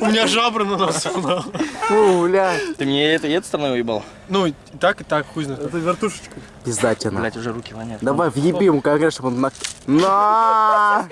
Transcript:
У меня жабра на носу. нахуй. Фу, блядь. Ты мне это, и этой стороной уебал? Ну, и так, и так, хуй знает. Это вертушечка. Пизда тебе, нахуй. Блять, уже руки воняют. Давай въебим, как конкретно, чтобы он на... На!